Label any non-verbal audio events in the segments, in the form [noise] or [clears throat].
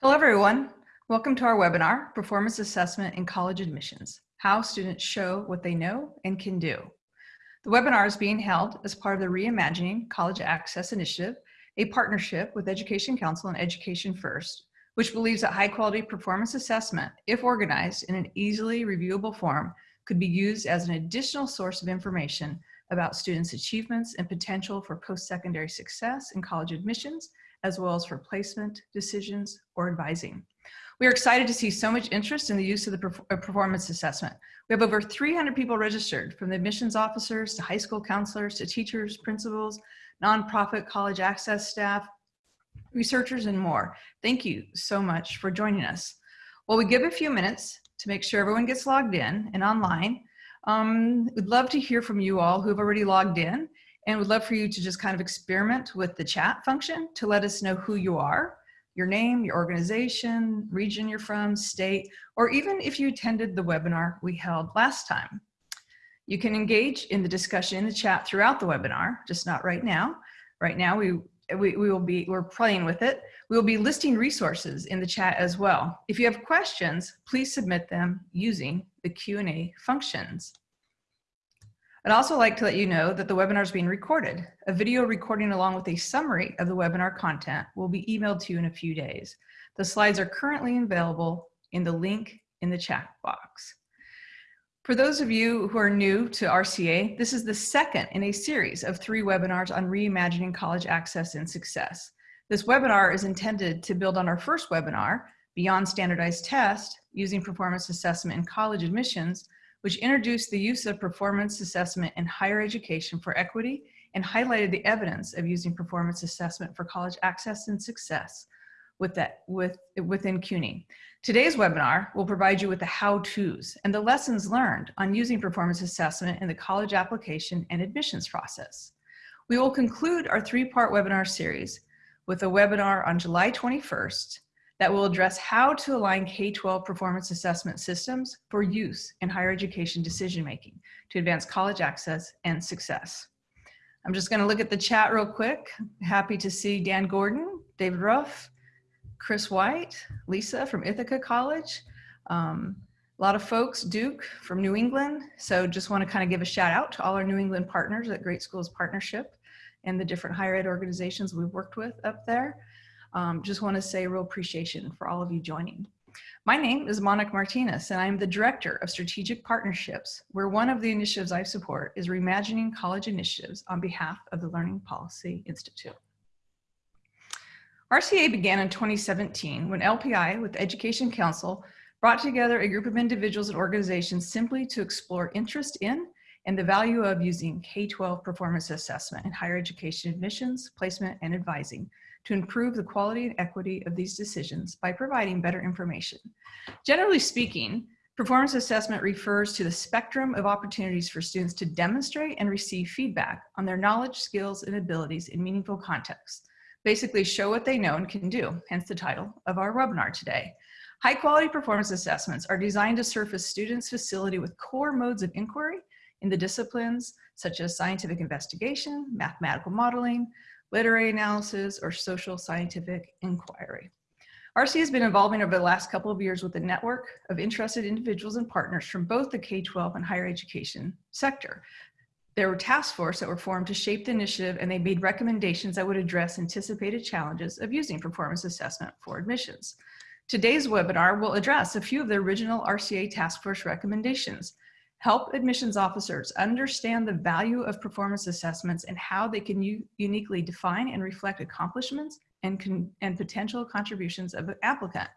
Hello, everyone. Welcome to our webinar, Performance Assessment in College Admissions, How Students Show What They Know and Can Do. The webinar is being held as part of the Reimagining College Access Initiative, a partnership with Education Counsel and Education First, which believes that high quality performance assessment, if organized in an easily reviewable form, could be used as an additional source of information about students' achievements and potential for post-secondary success in college admissions as well as for placement, decisions, or advising. We are excited to see so much interest in the use of the performance assessment. We have over 300 people registered from the admissions officers to high school counselors to teachers, principals, nonprofit college access staff, researchers, and more. Thank you so much for joining us. While we give a few minutes to make sure everyone gets logged in and online, um, we'd love to hear from you all who have already logged in and would love for you to just kind of experiment with the chat function to let us know who you are, your name, your organization, region you're from, state, or even if you attended the webinar we held last time. You can engage in the discussion in the chat throughout the webinar, just not right now. Right now, we, we, we will be, we're playing with it. We will be listing resources in the chat as well. If you have questions, please submit them using the Q&A functions. I'd also like to let you know that the webinar is being recorded. A video recording along with a summary of the webinar content will be emailed to you in a few days. The slides are currently available in the link in the chat box. For those of you who are new to RCA, this is the second in a series of three webinars on reimagining college access and success. This webinar is intended to build on our first webinar, Beyond Standardized Test, using performance assessment in college admissions, which introduced the use of performance assessment in higher education for equity and highlighted the evidence of using performance assessment for college access and success with that, with, within CUNY. Today's webinar will provide you with the how-tos and the lessons learned on using performance assessment in the college application and admissions process. We will conclude our three-part webinar series with a webinar on July 21st that will address how to align K-12 performance assessment systems for use in higher education decision-making to advance college access and success. I'm just gonna look at the chat real quick. Happy to see Dan Gordon, David Ruff, Chris White, Lisa from Ithaca College, um, a lot of folks, Duke from New England. So just wanna kind of give a shout out to all our New England partners at Great Schools Partnership and the different higher ed organizations we've worked with up there. Um, just want to say real appreciation for all of you joining. My name is Monica Martinez, and I'm the Director of Strategic Partnerships, where one of the initiatives I support is Reimagining College Initiatives on behalf of the Learning Policy Institute. RCA began in 2017 when LPI with Education Counsel brought together a group of individuals and organizations simply to explore interest in and the value of using K-12 performance assessment in higher education admissions, placement, and advising to improve the quality and equity of these decisions by providing better information. Generally speaking, performance assessment refers to the spectrum of opportunities for students to demonstrate and receive feedback on their knowledge, skills, and abilities in meaningful contexts. Basically show what they know and can do, hence the title of our webinar today. High quality performance assessments are designed to surface students' facility with core modes of inquiry in the disciplines such as scientific investigation, mathematical modeling, literary analysis, or social scientific inquiry. RC has been evolving over the last couple of years with a network of interested individuals and partners from both the K-12 and higher education sector. There were task force that were formed to shape the initiative and they made recommendations that would address anticipated challenges of using performance assessment for admissions. Today's webinar will address a few of the original RCA task force recommendations, help admissions officers understand the value of performance assessments and how they can uniquely define and reflect accomplishments and, and potential contributions of an applicant.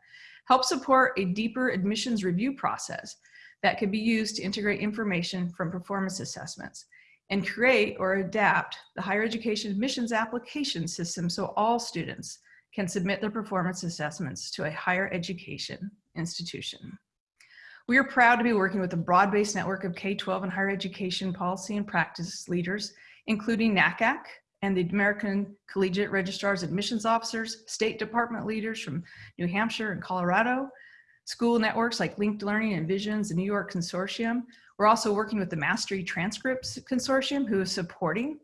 Help support a deeper admissions review process that can be used to integrate information from performance assessments and create or adapt the higher education admissions application system so all students can submit their performance assessments to a higher education institution. We are proud to be working with a broad-based network of K-12 and higher education policy and practice leaders, including NACAC and the American Collegiate Registrars Admissions Officers, State Department leaders from New Hampshire and Colorado, school networks like Linked Learning and Visions, the New York Consortium. We're also working with the Mastery Transcripts Consortium, who is supporting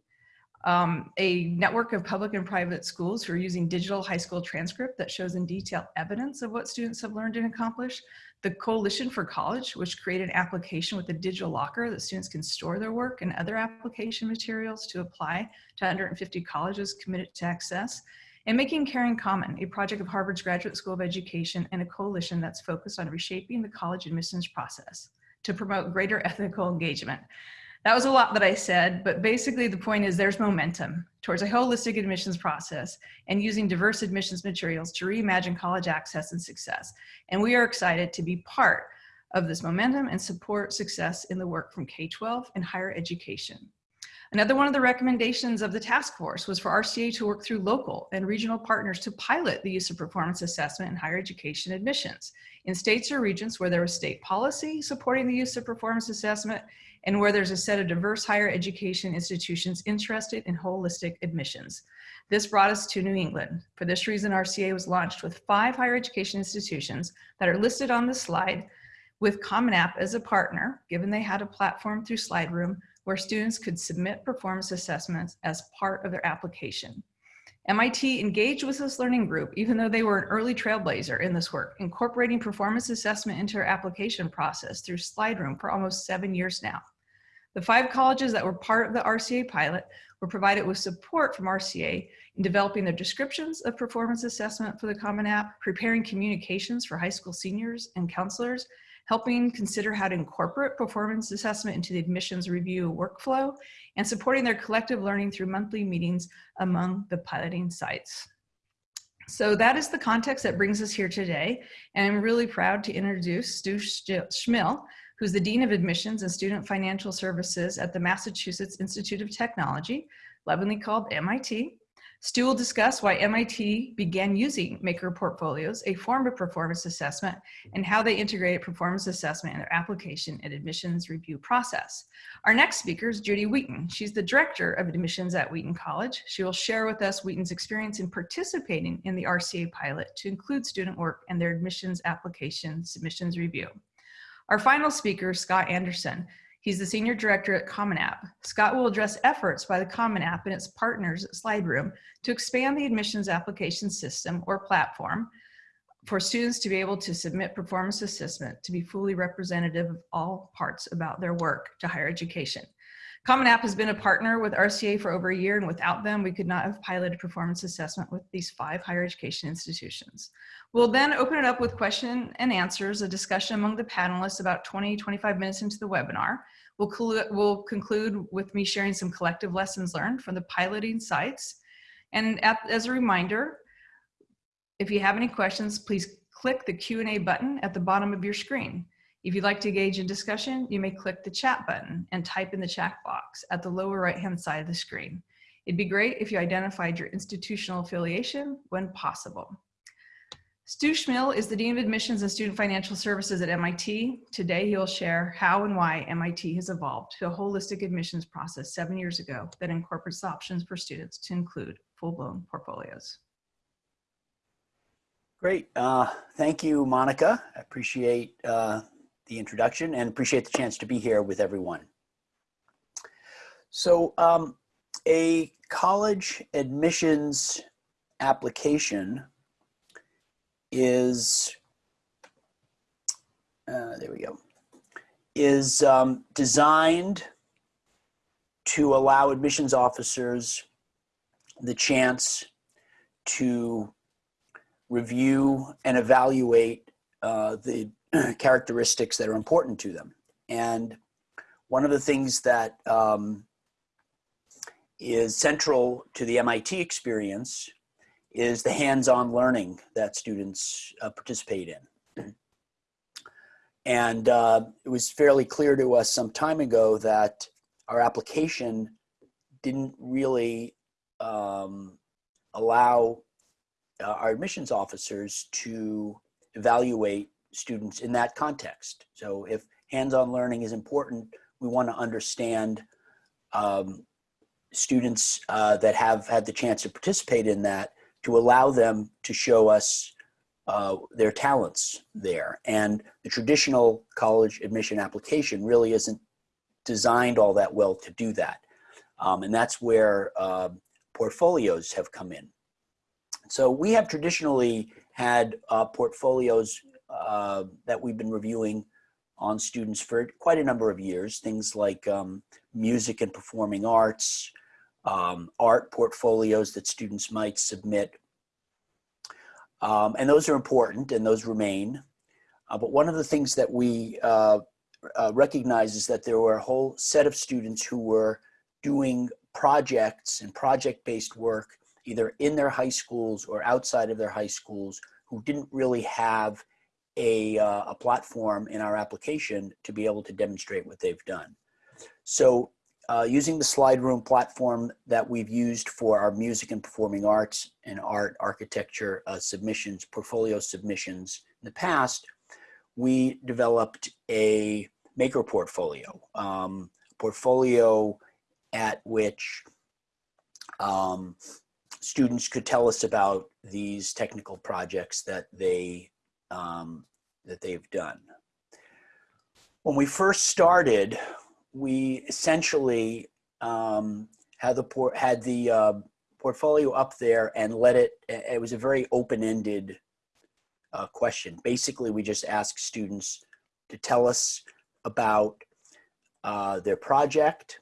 um, a network of public and private schools who are using digital high school transcript that shows in detail evidence of what students have learned and accomplished. The Coalition for College, which created an application with a digital locker that students can store their work and other application materials to apply to 150 colleges committed to access. And Making Caring Common, a project of Harvard's Graduate School of Education and a coalition that's focused on reshaping the college admissions process to promote greater [laughs] ethical engagement. That was a lot that I said, but basically the point is there's momentum towards a holistic admissions process and using diverse admissions materials to reimagine college access and success. And we are excited to be part of this momentum and support success in the work from K-12 and higher education. Another one of the recommendations of the task force was for RCA to work through local and regional partners to pilot the use of performance assessment in higher education admissions in states or regions where there was state policy supporting the use of performance assessment and where there's a set of diverse higher education institutions interested in holistic admissions. This brought us to New England. For this reason, RCA was launched with five higher education institutions that are listed on the slide with Common App as a partner, given they had a platform through SlideRoom where students could submit performance assessments as part of their application. MIT engaged with this learning group, even though they were an early trailblazer in this work, incorporating performance assessment into our application process through SlideRoom for almost seven years now. The five colleges that were part of the RCA pilot were provided with support from RCA in developing their descriptions of performance assessment for the Common App, preparing communications for high school seniors and counselors, helping consider how to incorporate performance assessment into the admissions review workflow, and supporting their collective learning through monthly meetings among the piloting sites. So that is the context that brings us here today. And I'm really proud to introduce Stu Schmill, who's the Dean of Admissions and Student Financial Services at the Massachusetts Institute of Technology, lovingly called MIT. Stu will discuss why MIT began using Maker Portfolios, a form of performance assessment, and how they integrated performance assessment in their application and admissions review process. Our next speaker is Judy Wheaton. She's the Director of Admissions at Wheaton College. She will share with us Wheaton's experience in participating in the RCA pilot to include student work and their admissions application submissions review. Our final speaker, Scott Anderson, He's the Senior Director at Common App. Scott will address efforts by the Common App and its partners at SlideRoom to expand the admissions application system or platform for students to be able to submit performance assessment to be fully representative of all parts about their work to higher education. Common App has been a partner with RCA for over a year, and without them, we could not have piloted performance assessment with these five higher education institutions. We'll then open it up with question and answers, a discussion among the panelists about 20, 25 minutes into the webinar. We'll, we'll conclude with me sharing some collective lessons learned from the piloting sites. And at, as a reminder, if you have any questions, please click the Q&A button at the bottom of your screen. If you'd like to engage in discussion, you may click the chat button and type in the chat box at the lower right-hand side of the screen. It'd be great if you identified your institutional affiliation when possible. Stu Schmill is the Dean of Admissions and Student Financial Services at MIT. Today, he'll share how and why MIT has evolved to a holistic admissions process seven years ago that incorporates options for students to include full-blown portfolios. Great. Uh, thank you, Monica. I appreciate uh, the introduction and appreciate the chance to be here with everyone. So um, a college admissions application is, uh, there we go, is um, designed to allow admissions officers the chance to review and evaluate uh, the [clears throat] characteristics that are important to them. And one of the things that um, is central to the MIT experience is the hands-on learning that students uh, participate in. [clears throat] And uh, it was fairly clear to us some time ago that our application didn't really um, allow uh, our admissions officers to evaluate students in that context. So if hands-on learning is important, we want to understand um, students uh, that have had the chance to participate in that to allow them to show us uh, their talents there. And the traditional college admission application really isn't designed all that well to do that. Um, and that's where uh, portfolios have come in. So we have traditionally had uh, portfolios uh, that we've been reviewing on students for quite a number of years, things like um, music and performing arts, um, art portfolios that students might submit. Um, and those are important and those remain. Uh, but one of the things that we uh, uh, recognize is that there were a whole set of students who were doing projects and project-based work either in their high schools or outside of their high schools who didn't really have a, uh, a platform in our application to be able to demonstrate what they've done. So uh, using the SlideRoom platform that we've used for our music and performing arts and art architecture uh, submissions, portfolio submissions in the past, we developed a maker portfolio, um, portfolio at which um, students could tell us about these technical projects that they um, that they've done. When we first started, we essentially um, had the por had the uh, portfolio up there and let it. It was a very open-ended uh, question. Basically, we just asked students to tell us about uh, their project,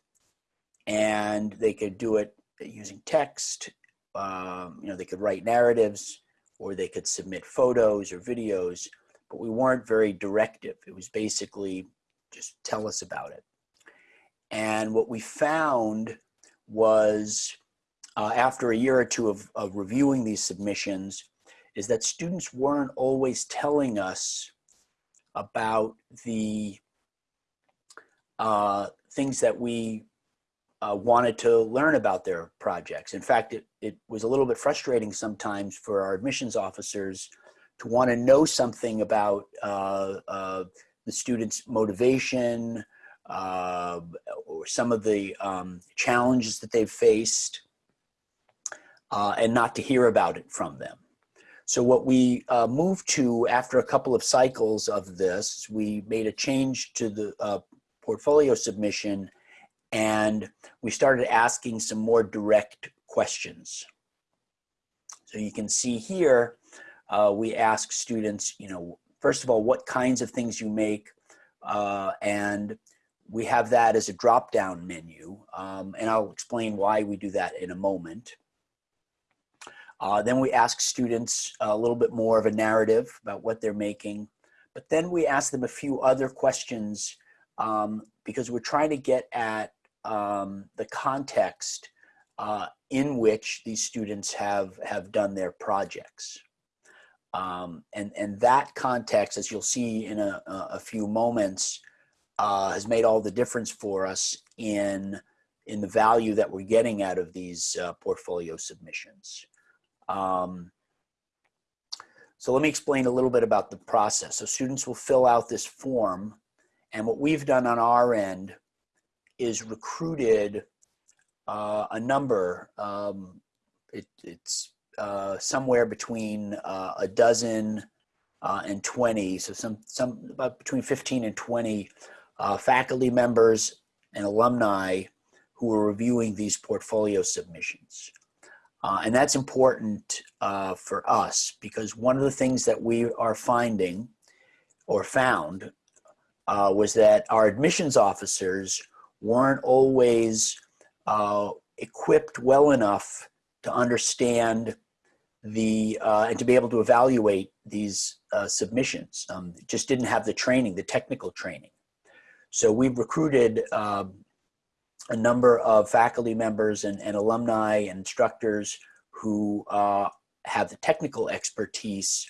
and they could do it using text. Um, you know, they could write narratives, or they could submit photos or videos, but we weren't very directive. It was basically just tell us about it. And what we found was uh, after a year or two of, of reviewing these submissions is that students weren't always telling us about the uh, things that we uh, wanted to learn about their projects. In fact, it, it was a little bit frustrating sometimes for our admissions officers to want to know something about uh, uh, the students' motivation uh, or some of the um, challenges that they've faced uh, and not to hear about it from them. So what we uh, moved to after a couple of cycles of this, we made a change to the uh, portfolio submission and we started asking some more direct questions. So you can see here, uh, we ask students, you know, first of all, what kinds of things you make, uh, and we have that as a drop-down menu, um, and I'll explain why we do that in a moment. Uh, then we ask students a little bit more of a narrative about what they're making, but then we ask them a few other questions um, because we're trying to get at um, the context uh, in which these students have, have done their projects. Um, and, and that context, as you'll see in a, a few moments, uh, has made all the difference for us in, in the value that we're getting out of these uh, portfolio submissions. Um, so let me explain a little bit about the process. So students will fill out this form and what we've done on our end is recruited uh, a number, um, it, it's uh, somewhere between uh, a dozen uh, and 20, so some, some about between 15 and 20 uh, faculty members and alumni who are reviewing these portfolio submissions. Uh, and that's important for us because one of the things that we are finding or found was that our admissions officers weren't always uh, equipped well enough to understand the uh, and to be able to evaluate these uh, submissions. Um, just didn't have the training, the technical training. So we've recruited um, a number of faculty members and, and alumni and instructors who uh, have the technical expertise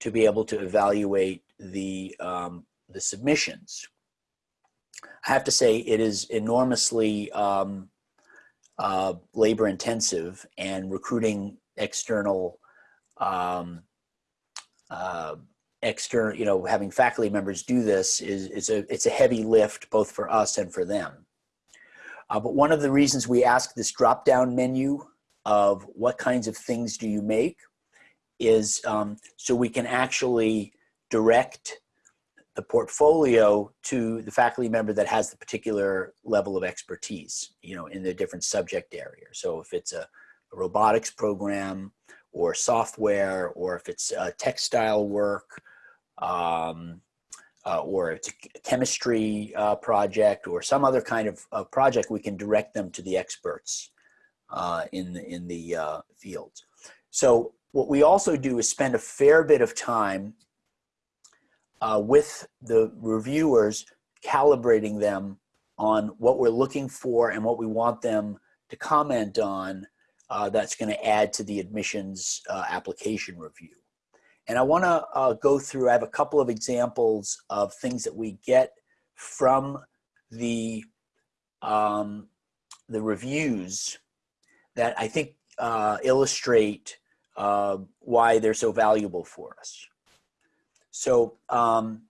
to be able to evaluate the, um, the submissions. I have to say it is enormously um, uh, labor intensive and recruiting external um, uh, external you know having faculty members do this is, is a it's a heavy lift both for us and for them. Uh, but one of the reasons we ask this drop down menu of what kinds of things do you make is um, so we can actually direct the portfolio to the faculty member that has the particular level of expertise, you know, in the different subject area. So if it's a, a robotics program or software, or if it's a textile work, um, uh, or it's a chemistry uh, project or some other kind of uh, project, we can direct them to the experts uh, in the, in the uh, fields. So what we also do is spend a fair bit of time uh, with the reviewers, calibrating them on what we're looking for and what we want them to comment on uh, that's going to add to the admissions uh, application review. And I want to uh, go through, I have a couple of examples of things that we get from the, um, the reviews that I think uh, illustrate uh, why they're so valuable for us. So, um,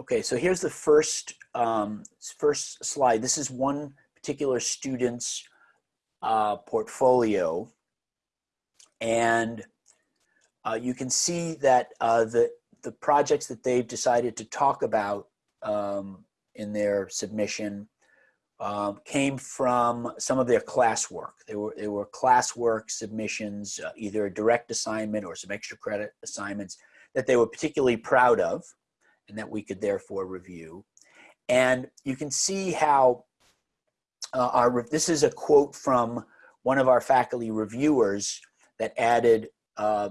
okay, so here's the first, um, first slide. This is one particular student's uh, portfolio. And uh, you can see that uh, the, the projects that they've decided to talk about um, in their submission um, came from some of their classwork. They were, they were classwork submissions, uh, either a direct assignment or some extra credit assignments that they were particularly proud of and that we could therefore review. And you can see how uh, our, this is a quote from one of our faculty reviewers that added uh,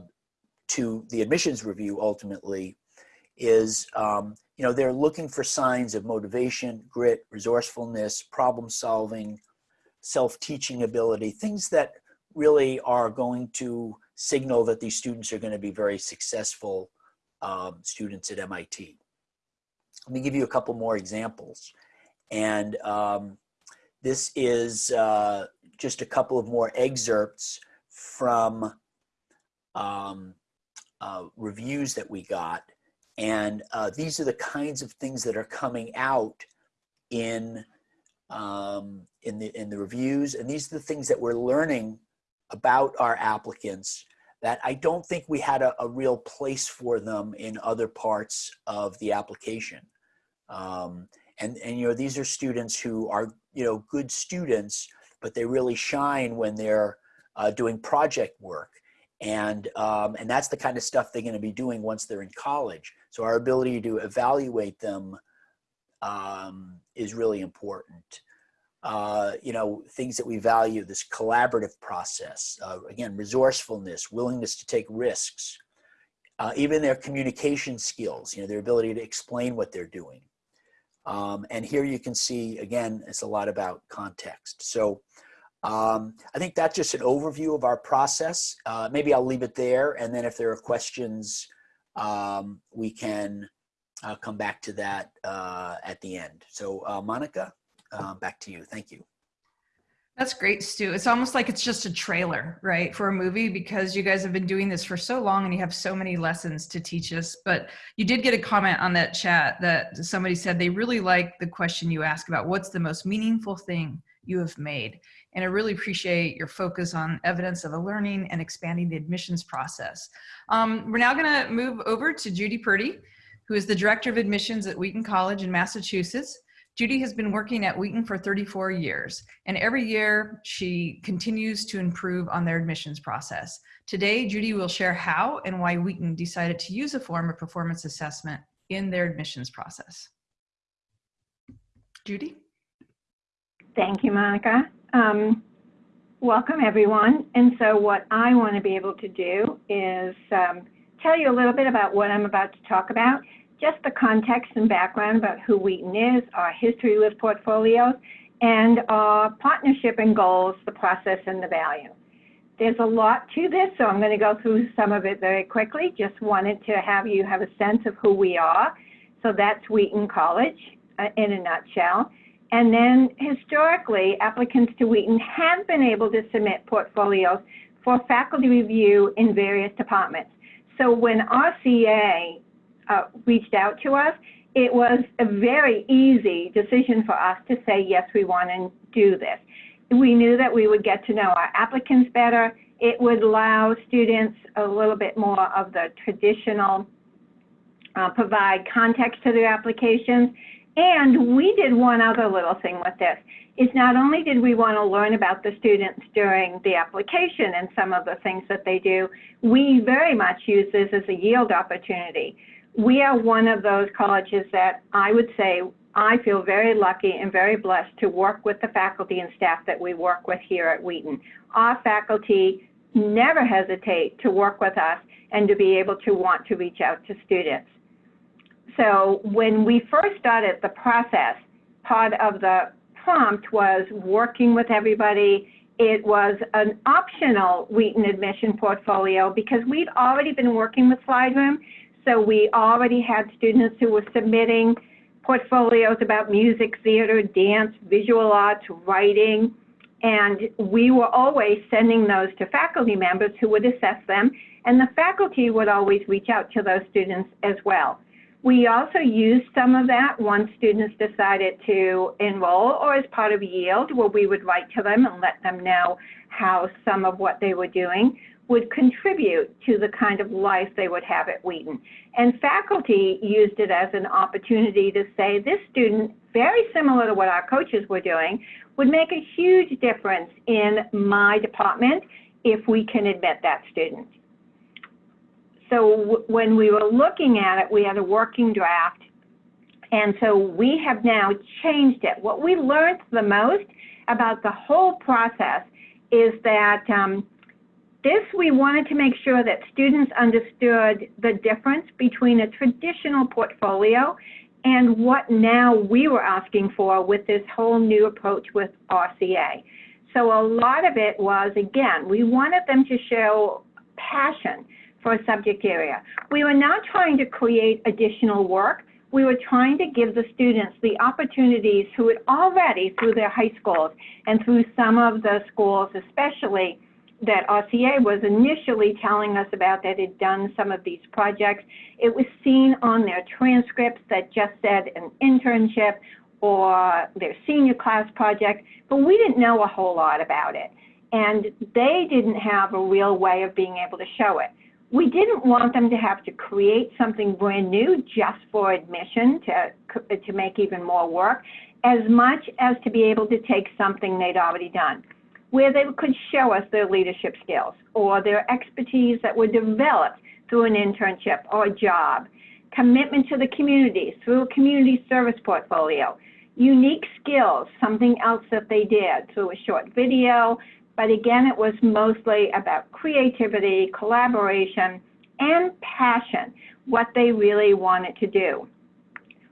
to the admissions review ultimately is um, you know, they're looking for signs of motivation, grit, resourcefulness, problem solving, self-teaching ability, things that really are going to signal that these students are going to be very successful um, students at MIT. Let me give you a couple more examples. And um, this is uh, just a couple of more excerpts from um, uh, reviews that we got and uh, these are the kinds of things that are coming out in, um, in, the, in the reviews. And these are the things that we're learning about our applicants that I don't think we had a, a real place for them in other parts of the application. Um, and, and, you know, these are students who are, you know, good students, but they really shine when they're uh, doing project work and, um, and that's the kind of stuff they're going to be doing once they're in college. So our ability to evaluate them um, is really important. Uh, you know, things that we value, this collaborative process, uh, again, resourcefulness, willingness to take risks, uh, even their communication skills, you know, their ability to explain what they're doing. Um, and here you can see, again, it's a lot about context. So um, I think that's just an overview of our process. Uh, maybe I'll leave it there. And then if there are questions, um, we can uh, come back to that uh, at the end. So uh, Monica, uh, back to you. Thank you. That's great, Stu. It's almost like it's just a trailer, right, for a movie because you guys have been doing this for so long and you have so many lessons to teach us. But you did get a comment on that chat that somebody said they really like the question you asked about what's the most meaningful thing you have made. And I really appreciate your focus on evidence of the learning and expanding the admissions process. Um, we're now gonna move over to Judy Purdy, who is the Director of Admissions at Wheaton College in Massachusetts. Judy has been working at Wheaton for 34 years, and every year she continues to improve on their admissions process. Today, Judy will share how and why Wheaton decided to use a form of performance assessment in their admissions process. Judy? Thank you, Monica. Um, welcome, everyone. And so what I want to be able to do is um, tell you a little bit about what I'm about to talk about, just the context and background about who Wheaton is, our history with portfolios, and our partnership and goals, the process and the value. There's a lot to this, so I'm going to go through some of it very quickly. Just wanted to have you have a sense of who we are. So that's Wheaton College uh, in a nutshell. And then historically, applicants to Wheaton have been able to submit portfolios for faculty review in various departments. So when RCA uh, reached out to us, it was a very easy decision for us to say, yes, we want to do this. We knew that we would get to know our applicants better. It would allow students a little bit more of the traditional uh, provide context to their applications. And we did one other little thing with this, is not only did we want to learn about the students during the application and some of the things that they do, we very much use this as a yield opportunity. We are one of those colleges that I would say I feel very lucky and very blessed to work with the faculty and staff that we work with here at Wheaton. Our faculty never hesitate to work with us and to be able to want to reach out to students. So when we first started the process, part of the prompt was working with everybody. It was an optional Wheaton admission portfolio because we'd already been working with SlideRoom. So we already had students who were submitting portfolios about music, theater, dance, visual arts, writing, and we were always sending those to faculty members who would assess them, and the faculty would always reach out to those students as well. We also used some of that once students decided to enroll or as part of yield where we would write to them and let them know how some of what they were doing would contribute to the kind of life they would have at Wheaton. And faculty used it as an opportunity to say this student, very similar to what our coaches were doing, would make a huge difference in my department if we can admit that student. So when we were looking at it, we had a working draft. And so we have now changed it. What we learned the most about the whole process is that um, this, we wanted to make sure that students understood the difference between a traditional portfolio and what now we were asking for with this whole new approach with RCA. So a lot of it was, again, we wanted them to show passion for a subject area. We were not trying to create additional work. We were trying to give the students the opportunities who had already, through their high schools and through some of the schools especially, that RCA was initially telling us about that had done some of these projects. It was seen on their transcripts that just said an internship or their senior class project, but we didn't know a whole lot about it. And they didn't have a real way of being able to show it we didn't want them to have to create something brand new just for admission to, to make even more work, as much as to be able to take something they'd already done, where they could show us their leadership skills or their expertise that were developed through an internship or a job, commitment to the community through a community service portfolio, unique skills, something else that they did through a short video, but again, it was mostly about creativity, collaboration, and passion, what they really wanted to do.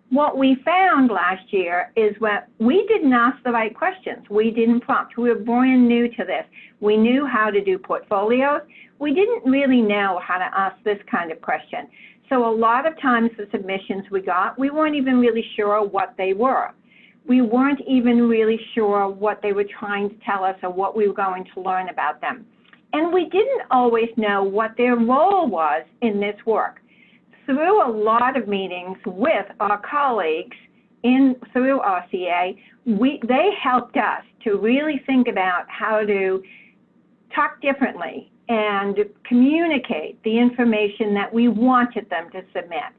What we found last year is when we didn't ask the right questions. We didn't prompt. We were brand new to this. We knew how to do portfolios. We didn't really know how to ask this kind of question. So a lot of times the submissions we got, we weren't even really sure what they were we weren't even really sure what they were trying to tell us or what we were going to learn about them. And we didn't always know what their role was in this work. Through a lot of meetings with our colleagues in through RCA, we, they helped us to really think about how to talk differently and communicate the information that we wanted them to submit.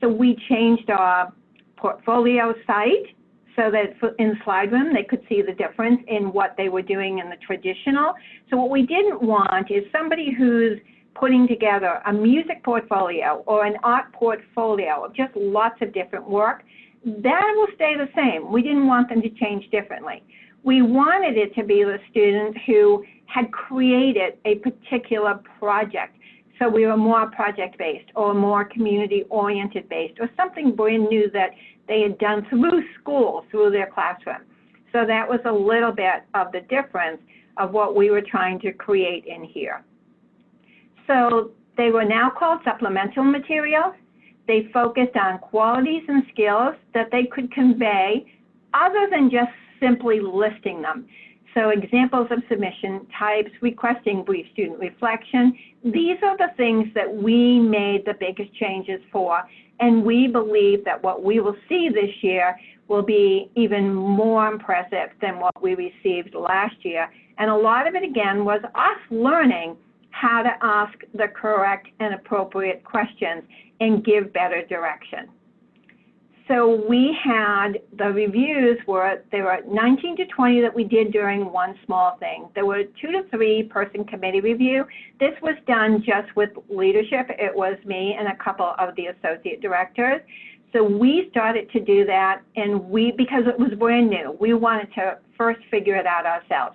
So we changed our portfolio site so that in SlideRoom they could see the difference in what they were doing in the traditional. So what we didn't want is somebody who's putting together a music portfolio or an art portfolio of just lots of different work, that will stay the same. We didn't want them to change differently. We wanted it to be the student who had created a particular project. So we were more project-based or more community-oriented based or something brand new that they had done through school, through their classroom. So that was a little bit of the difference of what we were trying to create in here. So they were now called supplemental materials. They focused on qualities and skills that they could convey other than just simply listing them. So examples of submission types, requesting brief student reflection. These are the things that we made the biggest changes for and we believe that what we will see this year will be even more impressive than what we received last year. And a lot of it, again, was us learning how to ask the correct and appropriate questions and give better direction. So we had the reviews were there were 19 to 20 that we did during one small thing. There were two to three person committee review. This was done just with leadership. It was me and a couple of the associate directors. So we started to do that and we because it was brand new, we wanted to first figure it out ourselves.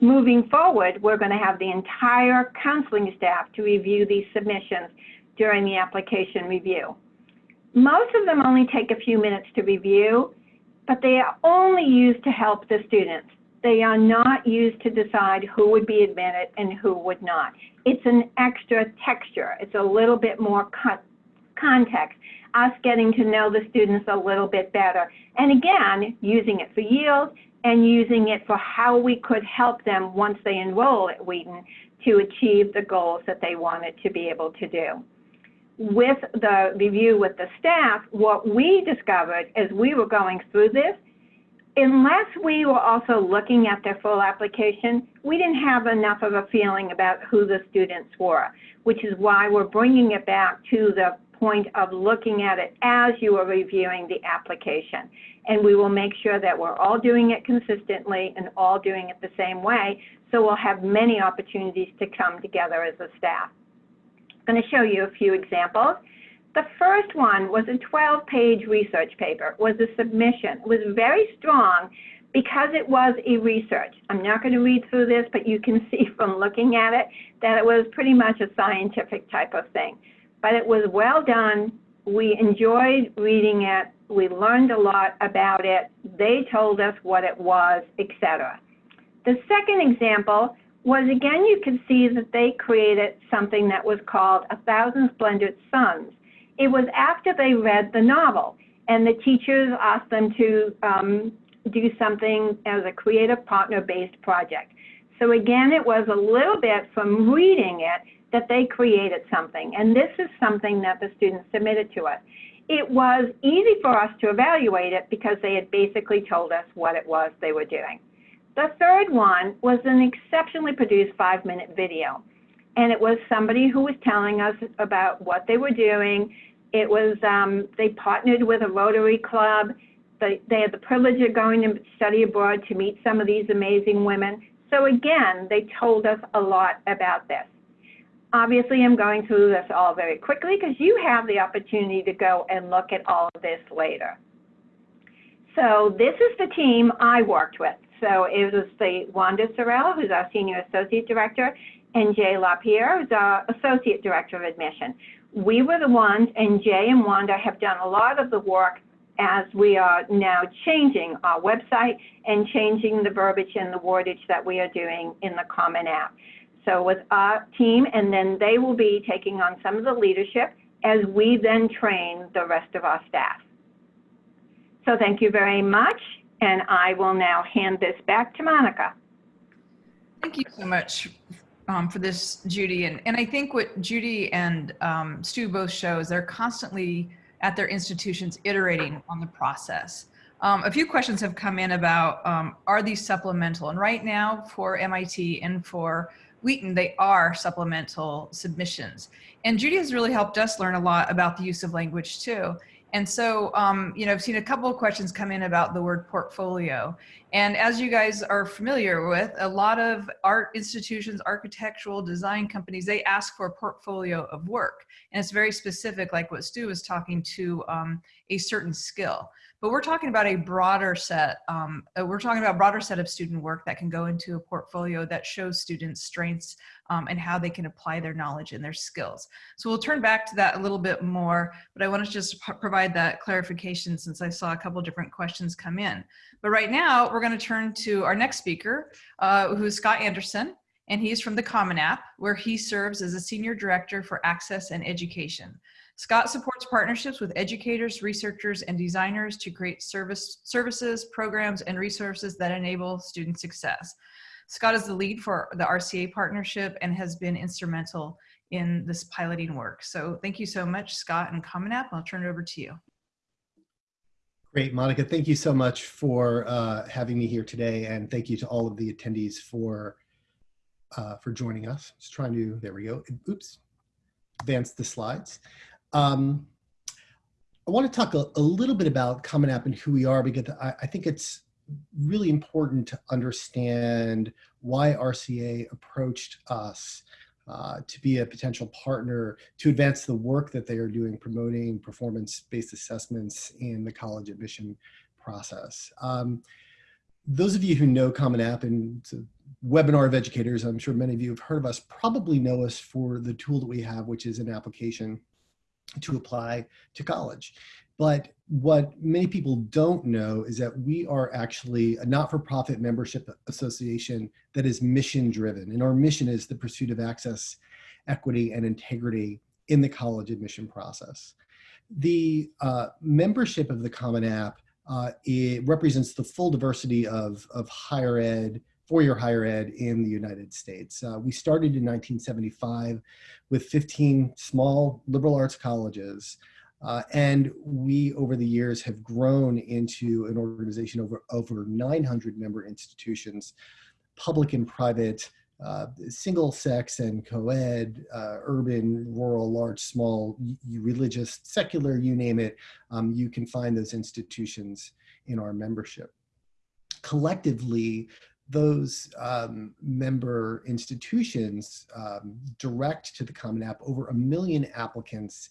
Moving forward, we're going to have the entire counseling staff to review these submissions during the application review. Most of them only take a few minutes to review, but they are only used to help the students. They are not used to decide who would be admitted and who would not. It's an extra texture. It's a little bit more context, us getting to know the students a little bit better. And again, using it for yield and using it for how we could help them once they enroll at Wheaton to achieve the goals that they wanted to be able to do with the review with the staff, what we discovered as we were going through this, unless we were also looking at their full application, we didn't have enough of a feeling about who the students were, which is why we're bringing it back to the point of looking at it as you are reviewing the application. And we will make sure that we're all doing it consistently and all doing it the same way, so we'll have many opportunities to come together as a staff. Going to show you a few examples. The first one was a 12-page research paper, was a submission. It was very strong because it was a research. I'm not going to read through this, but you can [laughs] see from looking at it that it was pretty much a scientific type of thing. But it was well done. We enjoyed reading it. We learned a lot about it. They told us what it was, etc. The second example was again, you can see that they created something that was called A Thousand Splendid Suns. It was after they read the novel, and the teachers asked them to um, do something as a creative partner-based project. So again, it was a little bit from reading it that they created something, and this is something that the students submitted to us. It was easy for us to evaluate it because they had basically told us what it was they were doing. The third one was an exceptionally produced five minute video. And it was somebody who was telling us about what they were doing. It was, um, they partnered with a Rotary Club. They, they had the privilege of going to study abroad to meet some of these amazing women. So again, they told us a lot about this. Obviously, I'm going through this all very quickly because you have the opportunity to go and look at all of this later. So this is the team I worked with. So it was the Wanda Sorrell, who's our Senior Associate Director, and Jay LaPierre, who's our Associate Director of Admission. We were the ones, and Jay and Wanda have done a lot of the work as we are now changing our website and changing the verbiage and the wordage that we are doing in the Common App. So with our team, and then they will be taking on some of the leadership as we then train the rest of our staff. So thank you very much. And I will now hand this back to Monica. Thank you so much um, for this, Judy. And, and I think what Judy and um, Stu both show is they're constantly at their institutions iterating on the process. Um, a few questions have come in about um, are these supplemental? And right now for MIT and for Wheaton, they are supplemental submissions. And Judy has really helped us learn a lot about the use of language too. And so, um, you know, I've seen a couple of questions come in about the word portfolio. And as you guys are familiar with, a lot of art institutions, architectural design companies, they ask for a portfolio of work. And it's very specific, like what Stu was talking to um, a certain skill. But we're talking about a broader set um, uh, we're talking about a broader set of student work that can go into a portfolio that shows students strengths um, and how they can apply their knowledge and their skills. So we'll turn back to that a little bit more but i want to just provide that clarification since i saw a couple different questions come in. But right now we're going to turn to our next speaker uh, who's scott anderson and he's from the common app where he serves as a senior director for access and education Scott supports partnerships with educators, researchers, and designers to create service, services, programs, and resources that enable student success. Scott is the lead for the RCA partnership and has been instrumental in this piloting work. So thank you so much, Scott and Common App. I'll turn it over to you. Great, Monica. Thank you so much for uh, having me here today. And thank you to all of the attendees for uh, for joining us. Just trying to, there we go. Oops, advance the slides. Um, I want to talk a, a, little bit about Common App and who we are because I, I think it's really important to understand why RCA approached us uh, to be a potential partner to advance the work that they are doing promoting performance-based assessments in the college admission process. Um, those of you who know Common App and webinar of educators, I'm sure many of you have heard of us, probably know us for the tool that we have, which is an application to apply to college. But what many people don't know is that we are actually a not-for-profit membership association that is mission driven. And our mission is the pursuit of access, equity, and integrity in the college admission process. The uh, membership of the Common App uh, it represents the full diversity of, of higher ed, four-year higher ed in the United States. Uh, we started in 1975 with 15 small liberal arts colleges uh, and we, over the years, have grown into an organization over over 900 member institutions, public and private, uh, single sex and co-ed, uh, urban, rural, large, small, religious, secular, you name it, um, you can find those institutions in our membership. Collectively, those um, member institutions um, direct to the Common App over a million applicants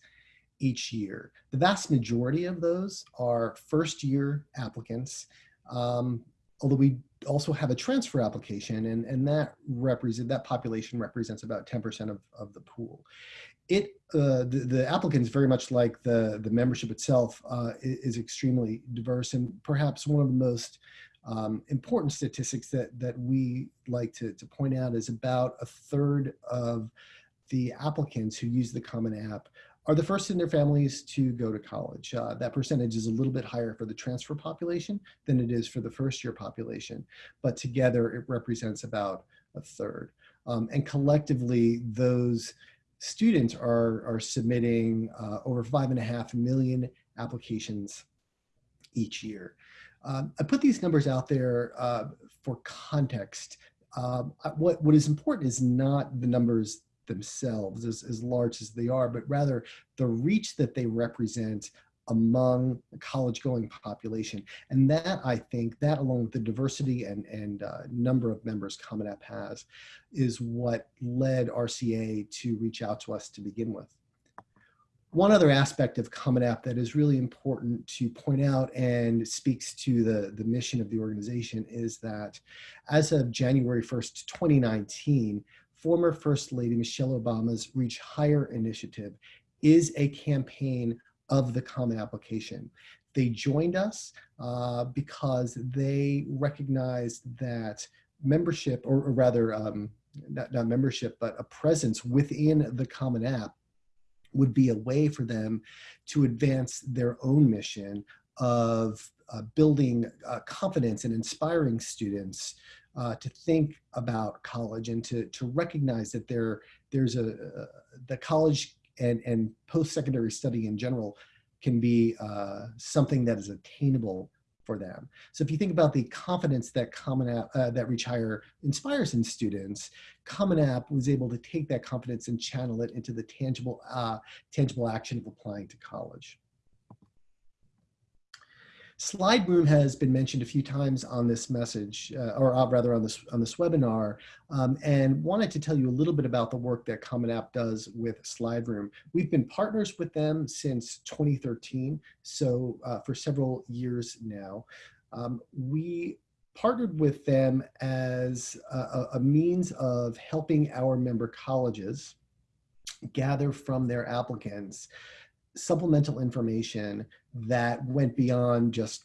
each year. The vast majority of those are first year applicants, um, although we also have a transfer application and, and that represent that population represents about 10% of, of the pool. It, uh, the, the applicants very much like the, the membership itself uh, is, extremely diverse and perhaps one of the most um, important statistics that, that we like to, to point out is about a third of the applicants who use the Common App are the first in their families to go to college. Uh, that percentage is a little bit higher for the transfer population than it is for the first year population, but together it represents about a third. Um, and collectively, those students are, are submitting uh, over five and a half million applications each year. Um, I put these numbers out there uh, for context. Um, what, what is important is not the numbers themselves as, as large as they are, but rather the reach that they represent among the college going population. And that I think that along with the diversity and, and uh, number of members Common App has is what led RCA to reach out to us to begin with. One other aspect of Common App that is really important to point out and speaks to the, the mission of the organization is that as of January 1st, 2019, former First Lady Michelle Obama's Reach Higher initiative is a campaign of the Common Application. They joined us uh, because they recognized that membership, or, or rather, um, not, not membership, but a presence within the Common App would be a way for them to advance their own mission of uh, building uh, confidence and inspiring students uh, to think about college and to, to recognize that there, there's a, uh, the college and, and post-secondary study in general can be uh, something that is attainable for them. So if you think about the confidence that Common App, uh, that Reach Higher inspires in students, Common App was able to take that confidence and channel it into the tangible, uh, tangible action of applying to college. SlideRoom has been mentioned a few times on this message, uh, or uh, rather on this on this webinar, um, and wanted to tell you a little bit about the work that Common App does with SlideRoom. We've been partners with them since 2013, so uh, for several years now. Um, we partnered with them as a, a means of helping our member colleges gather from their applicants supplemental information that went beyond just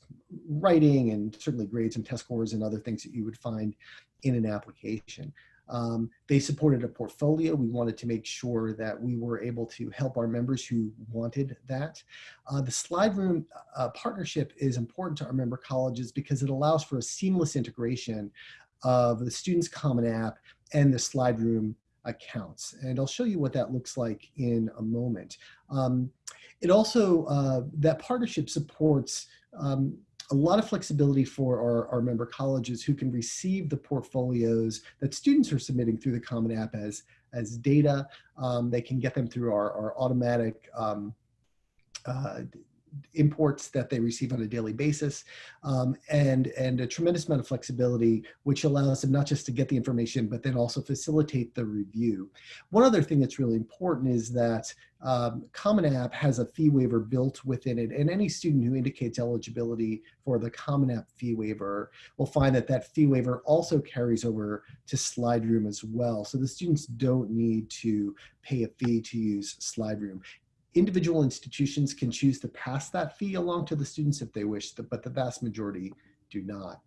writing and certainly grades and test scores and other things that you would find in an application. Um, they supported a portfolio. We wanted to make sure that we were able to help our members who wanted that. Uh, the SlideRoom uh, partnership is important to our member colleges because it allows for a seamless integration of the Students Common App and the SlideRoom accounts. And I'll show you what that looks like in a moment. Um, it also, uh, that partnership supports um, a lot of flexibility for our, our member colleges who can receive the portfolios that students are submitting through the Common App as, as data. Um, they can get them through our, our automatic um, uh, imports that they receive on a daily basis um, and and a tremendous amount of flexibility which allows them not just to get the information but then also facilitate the review. One other thing that's really important is that um, common app has a fee waiver built within it and any student who indicates eligibility for the common app fee waiver will find that that fee waiver also carries over to SlideRoom as well. So the students don't need to pay a fee to use SlideRoom individual institutions can choose to pass that fee along to the students if they wish, but the vast majority do not.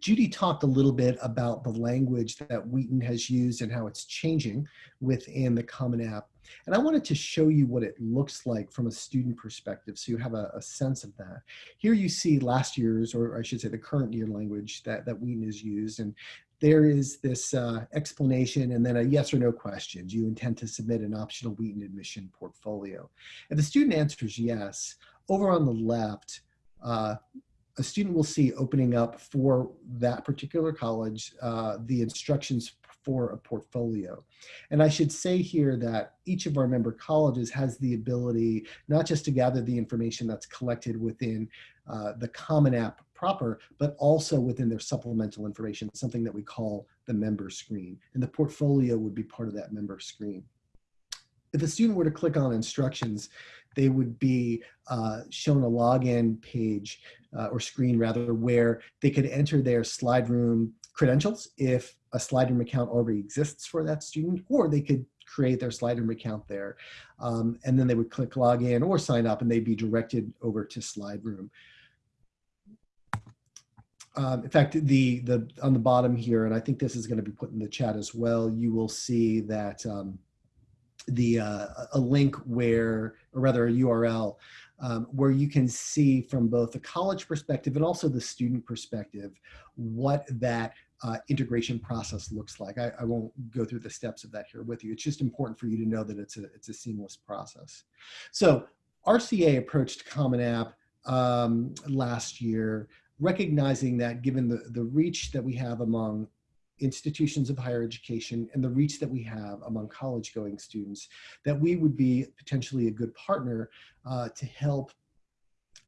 Judy talked a little bit about the language that Wheaton has used and how it's changing within the Common App. And I wanted to show you what it looks like from a student perspective so you have a, a sense of that. Here you see last year's, or I should say the current year language that, that Wheaton has used. And there is this uh, explanation and then a yes or no question. Do you intend to submit an optional Wheaton admission portfolio? If the student answers yes, over on the left, uh, a student will see opening up for that particular college uh, the instructions for a portfolio. And I should say here that each of our member colleges has the ability not just to gather the information that's collected within uh, the Common App proper, but also within their supplemental information, something that we call the member screen. And the portfolio would be part of that member screen. If a student were to click on instructions, they would be uh, shown a login page uh, or screen rather where they could enter their SlideRoom credentials if a SlideRoom account already exists for that student, or they could create their SlideRoom account there. Um, and then they would click login or sign up and they'd be directed over to SlideRoom. Um, in fact, the the on the bottom here, and I think this is going to be put in the chat as well. You will see that um, the uh, a link where, or rather, a URL um, where you can see from both the college perspective and also the student perspective what that uh, integration process looks like. I, I, won't go through the steps of that here with you. It's just important for you to know that it's a it's a seamless process. So RCA approached Common App um, last year recognizing that given the, the reach that we have among institutions of higher education and the reach that we have among college going students, that we would be potentially a good partner uh, to help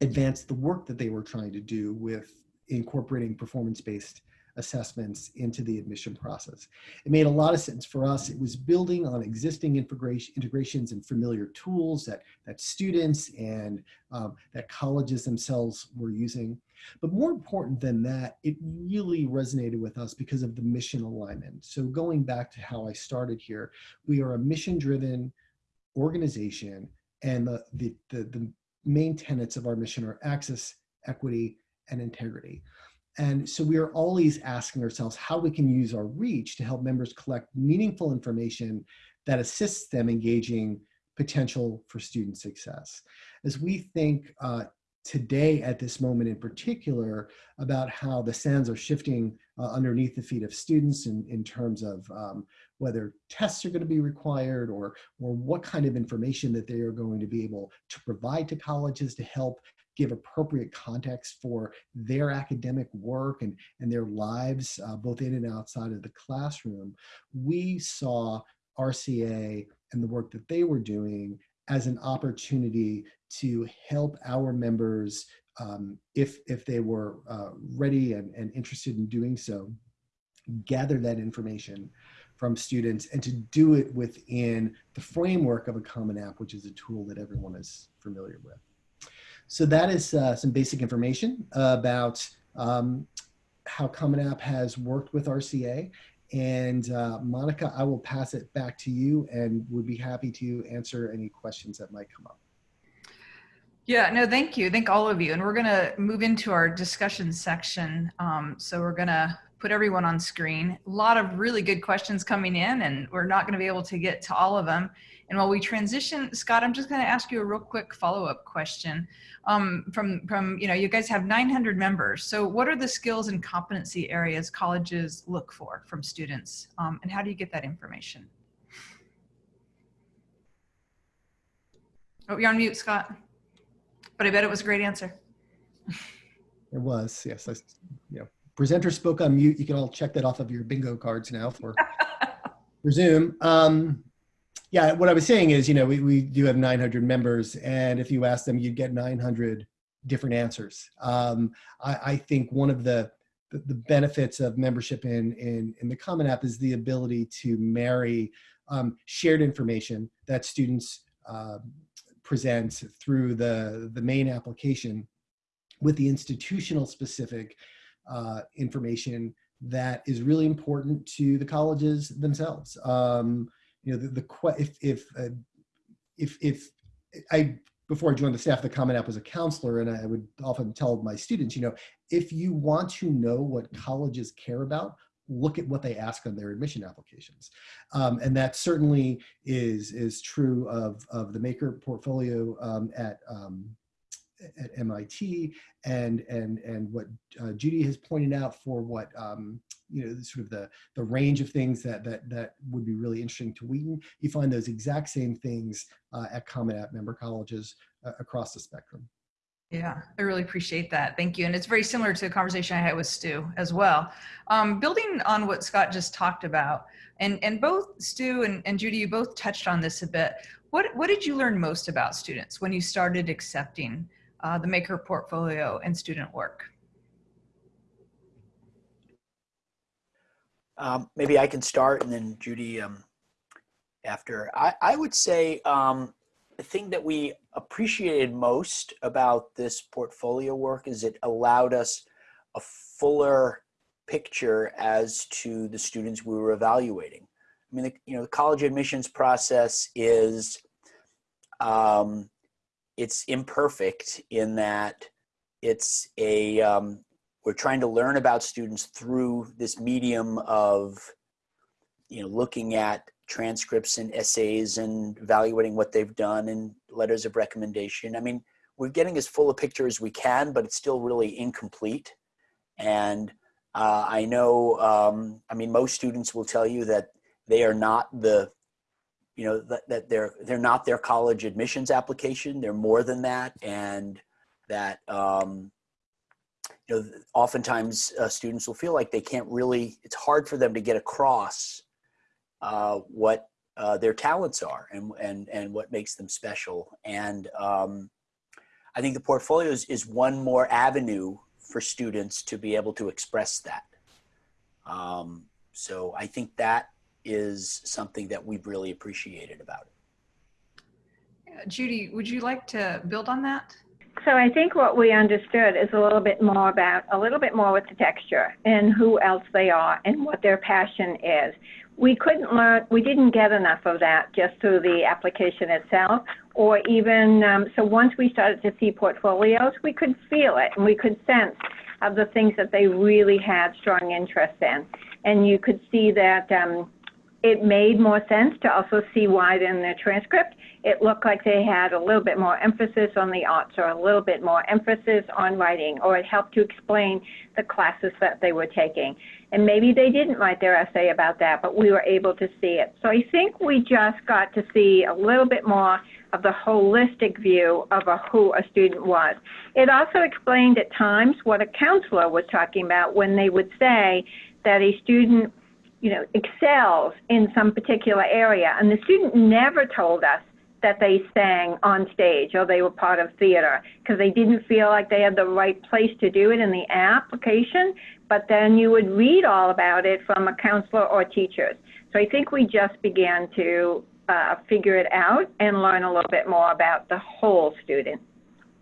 advance the work that they were trying to do with incorporating performance-based assessments into the admission process. It made a lot of sense for us. It was building on existing integration, integrations and familiar tools that, that students and um, that colleges themselves were using. But more important than that, it really resonated with us because of the mission alignment. So going back to how I started here, we are a mission-driven organization and the, the, the, the main tenets of our mission are access, equity, and integrity. And so we are always asking ourselves how we can use our reach to help members collect meaningful information that assists them engaging potential for student success. As we think uh, today at this moment in particular about how the sands are shifting uh, underneath the feet of students in, in terms of um, whether tests are going to be required or, or what kind of information that they are going to be able to provide to colleges to help give appropriate context for their academic work and, and their lives, uh, both in and outside of the classroom, we saw RCA and the work that they were doing as an opportunity to help our members, um, if, if they were uh, ready and, and interested in doing so, gather that information from students and to do it within the framework of a Common App, which is a tool that everyone is familiar with. So that is uh, some basic information about um, how Common App has worked with RCA. And uh, Monica, I will pass it back to you and would be happy to answer any questions that might come up. Yeah, no, thank you. Thank all of you. And we're going to move into our discussion section. Um, so we're going to put everyone on screen. A lot of really good questions coming in and we're not going to be able to get to all of them. And while we transition, Scott, I'm just going to ask you a real quick follow-up question. Um, from, from, you know, you guys have 900 members. So what are the skills and competency areas colleges look for from students? Um, and how do you get that information? Oh, you're on mute, Scott. But I bet it was a great answer. It was, yes. I, know, presenter spoke on mute. You can all check that off of your bingo cards now for, [laughs] for Zoom. Um, yeah, what I was saying is, you know, we, we do have 900 members, and if you ask them, you'd get 900 different answers. Um, I, I think one of the, the, benefits of membership in, in, in the Common App is the ability to marry um, shared information that students uh, present through the, the main application with the institutional specific uh, information that is really important to the colleges themselves. Um, you know, the, the if if uh, if if I before I joined the staff, the Common App was a counselor, and I would often tell my students, you know, if you want to know what colleges care about, look at what they ask on their admission applications, um, and that certainly is is true of of the Maker portfolio um, at um, at MIT and and and what uh, Judy has pointed out for what um, you know sort of the the range of things that that that would be really interesting to Wheaton. You find those exact same things uh, at Common App member colleges uh, across the spectrum. Yeah, I really appreciate that. Thank you. And it's very similar to the conversation I had with Stu as well. Um, building on what Scott just talked about, and, and both Stu and, and Judy, you both touched on this a bit. What, what did you learn most about students when you started accepting uh, the Maker portfolio and student work? Um, maybe I can start and then Judy um, after. I, I would say um, the thing that we appreciated most about this portfolio work is it allowed us a fuller picture as to the students we were evaluating. I mean, the, you know, the college admissions process is um, it's imperfect in that it's a um, we're trying to learn about students through this medium of you know looking at transcripts and essays and evaluating what they've done and letters of recommendation. I mean we're getting as full a picture as we can but it's still really incomplete. And uh, i know um, i mean most students will tell you that they are not the you know that, that they're they're not their college admissions application. They're more than that. And that um, you know oftentimes uh, students will feel like they can't really it's hard for them to get across uh, what uh, their talents are and and and what makes them special. And um, i think the portfolios is one more avenue for students to be able to express that. Um, so i think that is something that we've really appreciated about it. Judy, would you like to build on that? So I think what we understood is a little bit more about, a little bit more with the texture and who else they are and what their passion is. We couldn't learn, we didn't get enough of that just through the application itself or even, um, so once we started to see portfolios, we could feel it and we could sense of the things that they really had strong interest in. And you could see that um, it made more sense to also see why in their transcript it looked like they had a little bit more emphasis on the arts or a little bit more emphasis on writing, or it helped to explain the classes that they were taking. And maybe they didn't write their essay about that, but we were able to see it. So I think we just got to see a little bit more of the holistic view of a, who a student was. It also explained at times what a counselor was talking about when they would say that a student you know, excels in some particular area. And the student never told us that they sang on stage or they were part of theater because they didn't feel like they had the right place to do it in the application. But then you would read all about it from a counselor or teachers. So I think we just began to uh, figure it out and learn a little bit more about the whole student.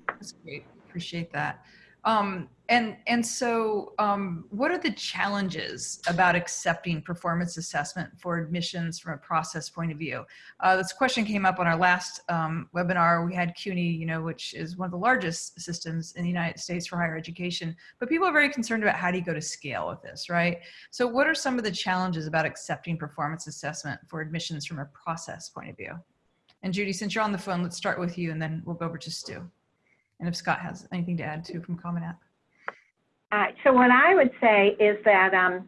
That's great. Appreciate that. Um, and and so, um, what are the challenges about accepting performance assessment for admissions from a process point of view? Uh, this question came up on our last um, webinar. We had CUNY, you know, which is one of the largest systems in the United States for higher education. But people are very concerned about how do you go to scale with this, right? So, what are some of the challenges about accepting performance assessment for admissions from a process point of view? And Judy, since you're on the phone, let's start with you, and then we'll go over to Stu. And if Scott has anything to add too from Common App. Uh, so what I would say is that um,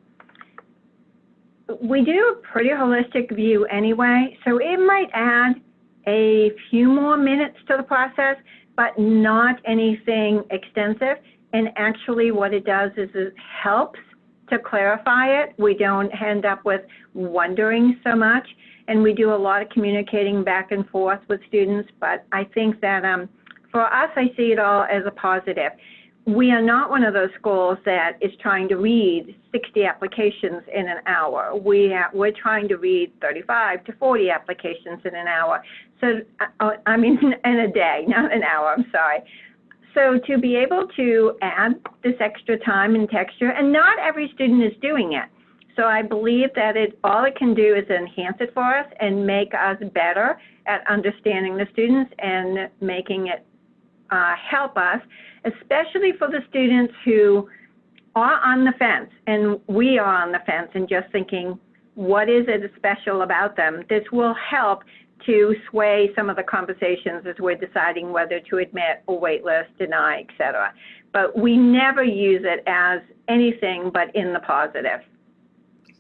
we do a pretty holistic view anyway, so it might add a few more minutes to the process, but not anything extensive. And actually what it does is it helps to clarify it. We don't end up with wondering so much. And we do a lot of communicating back and forth with students, but I think that um, for us, I see it all as a positive. We are not one of those schools that is trying to read 60 applications in an hour. We ha- we're trying to read 35 to 40 applications in an hour. So, uh, I mean, [laughs] in a day, not an hour, I'm sorry. So to be able to add this extra time and texture, and not every student is doing it. So I believe that it all it can do is enhance it for us and make us better at understanding the students and making it uh, help us, especially for the students who are on the fence, and we are on the fence and just thinking, what is it special about them? This will help to sway some of the conversations as we're deciding whether to admit or waitlist, deny, etc. But we never use it as anything but in the positive.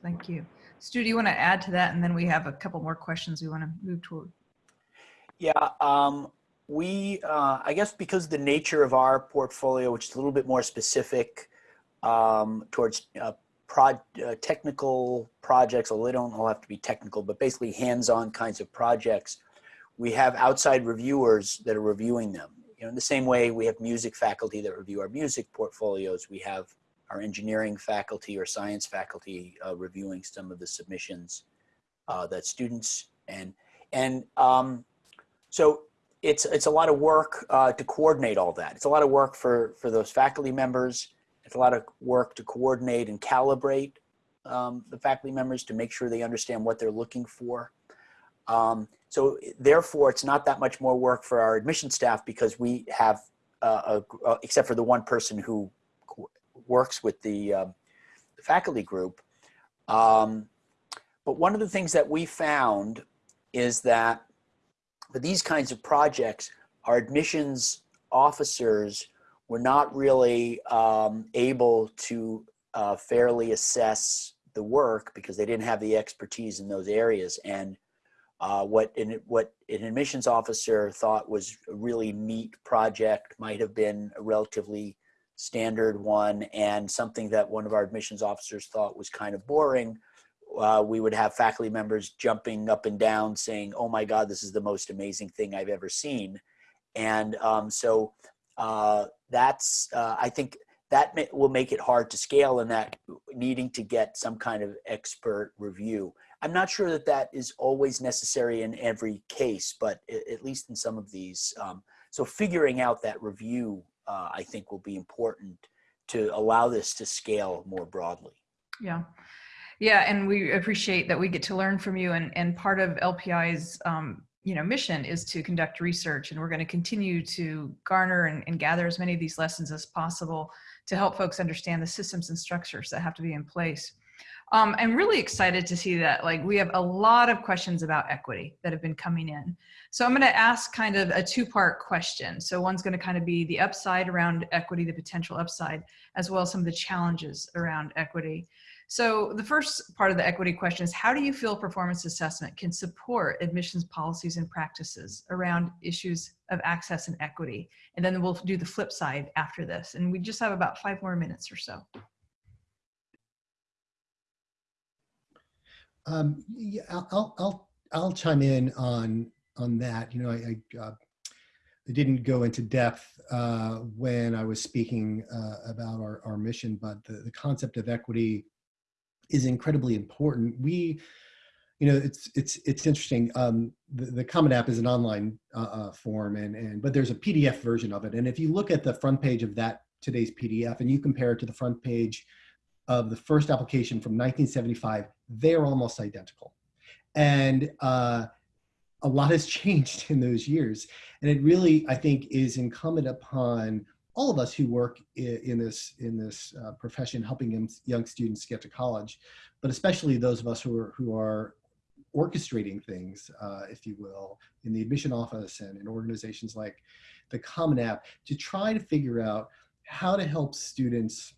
Thank you. Stu, do you want to add to that? And then we have a couple more questions we want to move toward. Yeah, um, we, uh, I guess because the nature of our portfolio, which is a little bit more specific um, towards uh, prod, uh, technical projects, although they don't all have to be technical, but basically hands-on kinds of projects, we have outside reviewers that are reviewing them. You know, in the same way we have music faculty that review our music portfolios, we have our engineering faculty or science faculty uh, reviewing some of the submissions uh, that students and and um, so it's it's a lot of work uh, to coordinate all that. It's a lot of work for for those faculty members. It's a lot of work to coordinate and calibrate um, the faculty members to make sure they understand what they're looking for. Um, so therefore, it's not that much more work for our admission staff because we have, uh, a, uh, except for the one person who works with the, uh, the faculty group. Um, but one of the things that we found is that for these kinds of projects, our admissions officers were not really um, able to uh, fairly assess the work because they didn't have the expertise in those areas. And uh, what, what an admissions officer thought was a really neat project might have been a relatively standard one and something that one of our admissions officers thought was kind of boring uh, we would have faculty members jumping up and down saying oh my god this is the most amazing thing i've ever seen and um, so uh, that's uh, i think that may, will make it hard to scale and that needing to get some kind of expert review i'm not sure that that is always necessary in every case but at least in some of these um, so figuring out that review uh, I think will be important to allow this to scale more broadly. Yeah. Yeah, and we appreciate that we get to learn from you. And, and part of LPI's um, you know mission is to conduct research, and we're going to continue to garner and, and gather as many of these lessons as possible to help folks understand the systems and structures that have to be in place. Um, I'm really excited to see that like we have a lot of questions about equity that have been coming in. So I'm going to ask kind of a two-part question. So one's going to kind of be the upside around equity, the potential upside, as well as some of the challenges around equity. So the first part of the equity question is how do you feel performance assessment can support admissions policies and practices around issues of access and equity? And then we'll do the flip side after this. And we just have about five more minutes or so. Um, yeah, I'll, I'll, I'll chime in on, on that. You know, I, I, uh, I didn't go into depth uh, when I was speaking uh, about our, our mission, but the, the concept of equity is incredibly important. We, you know, it's it's it's interesting. Um, the, the Common App is an online uh, uh, form, and and but there's a PDF version of it. And if you look at the front page of that today's PDF, and you compare it to the front page of the first application from 1975, they're almost identical. And uh, a lot has [laughs] changed in those years. And it really, I think, is incumbent upon all of us who work in, this in this uh, profession, helping young students get to college, but especially those of us who are who are orchestrating things, uh, if you will, in the admission office and in organizations like the Common App, to try to figure out how to help students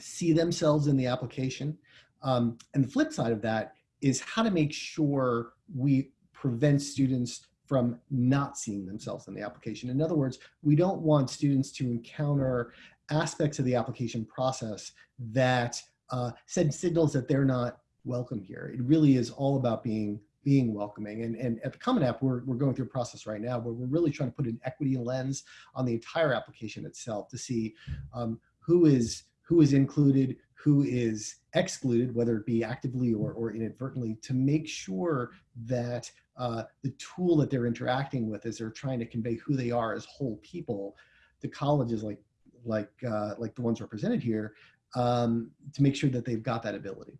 see themselves in the application. Um, and the flip side of that is how to make sure we prevent students from not seeing themselves in the application. In other words, we don't want students to encounter aspects of the application process that uh, send signals that they're not welcome here. It really is all about being being welcoming. And, and at the Common App, we're, we're going through a process right now where we're really trying to put an equity lens on the entire application itself to see um, who is who is included, who is excluded, whether it be actively or, or inadvertently, to make sure that uh, the tool that they're interacting with as they're trying to convey who they are as whole people to colleges like like uh, like the ones represented here um, to make sure that they've got that ability.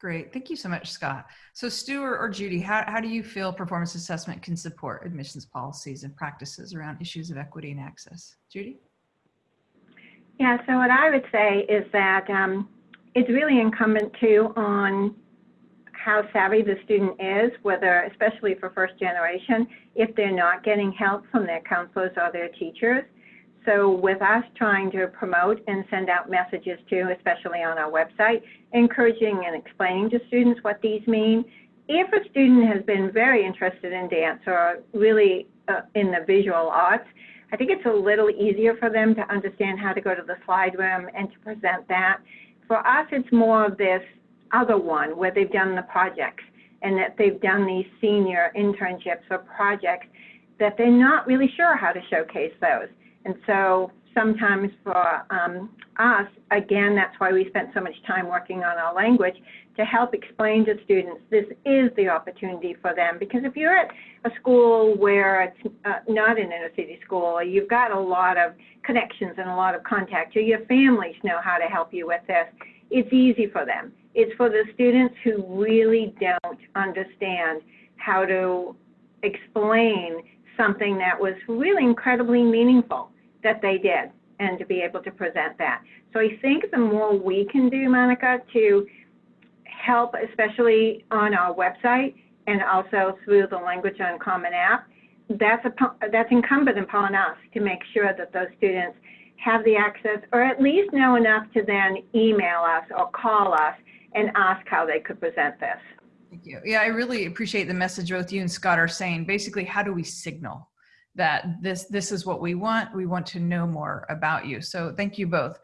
Great. Thank you so much, Scott. So Stu or, or Judy, how, how do you feel performance assessment can support admissions policies and practices around issues of equity and access? Judy? Yeah, so what I would say is that um, it's really incumbent too on how savvy the student is, whether, especially for first generation, if they're not getting help from their counselors or their teachers. So with us trying to promote and send out messages too, especially on our website, encouraging and explaining to students what these mean. If a student has been very interested in dance or really uh, in the visual arts, I think it's a little easier for them to understand how to go to the SlideRoom and to present that. For us, it's more of this other one where they've done the projects and that they've done these senior internships or projects that they're not really sure how to showcase those. And so sometimes for um, us, again, that's why we spent so much time working on our language to help explain to students this is the opportunity for them. Because if you're at a school where it's uh, not an inner city school, you've got a lot of connections and a lot of contact, or your families know how to help you with this, it's easy for them. It's for the students who really don't understand how to explain something that was really incredibly meaningful that they did and to be able to present that. So I think the more we can do, Monica, to help, especially on our website and also through the Language on Common App, that's, a, that's incumbent upon us to make sure that those students have the access or at least know enough to then email us or call us and ask how they could present this. Thank you. Yeah, I really appreciate the message both you and Scott are saying. Basically, how do we signal that this this is what we want. We want to know more about you. So thank you both.